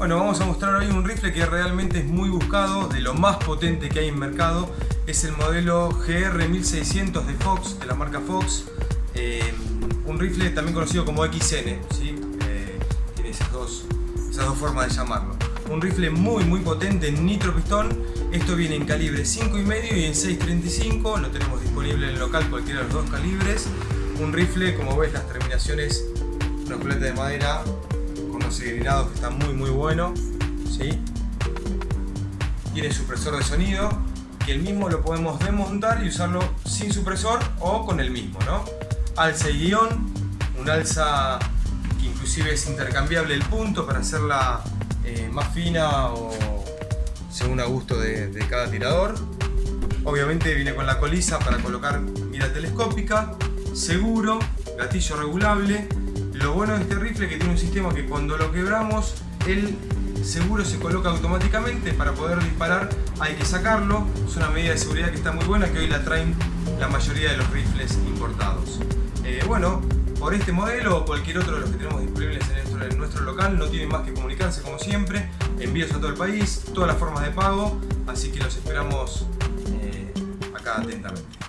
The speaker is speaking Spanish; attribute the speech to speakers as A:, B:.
A: Bueno, vamos a mostrar hoy un rifle que realmente es muy buscado, de lo más potente que hay en mercado. Es el modelo GR1600 de Fox, de la marca Fox. Eh, un rifle también conocido como XN, ¿sí? Eh, tiene esas dos, esas dos formas de llamarlo. Un rifle muy muy potente en nitro pistón. Esto viene en calibre 5,5 y en 6.35. Lo tenemos disponible en el local cualquiera de los dos calibres. Un rifle, como ves, las terminaciones, una culata de madera grinados que está muy muy bueno. ¿sí? Tiene supresor de sonido y el mismo lo podemos desmontar y usarlo sin supresor o con el mismo. ¿no? Alza y guion, un alza que inclusive es intercambiable el punto para hacerla eh, más fina o según a gusto de, de cada tirador. Obviamente viene con la colisa para colocar mira telescópica, seguro, gatillo regulable lo bueno de este rifle es que tiene un sistema que cuando lo quebramos, el seguro se coloca automáticamente. Para poder disparar hay que sacarlo. Es una medida de seguridad que está muy buena, que hoy la traen la mayoría de los rifles importados. Eh, bueno, por este modelo o cualquier otro de los que tenemos disponibles en nuestro, local, no tienen más que comunicarse como siempre. Envíos a todo el país, todas las formas de pago. Así que los esperamos eh, acá atentamente.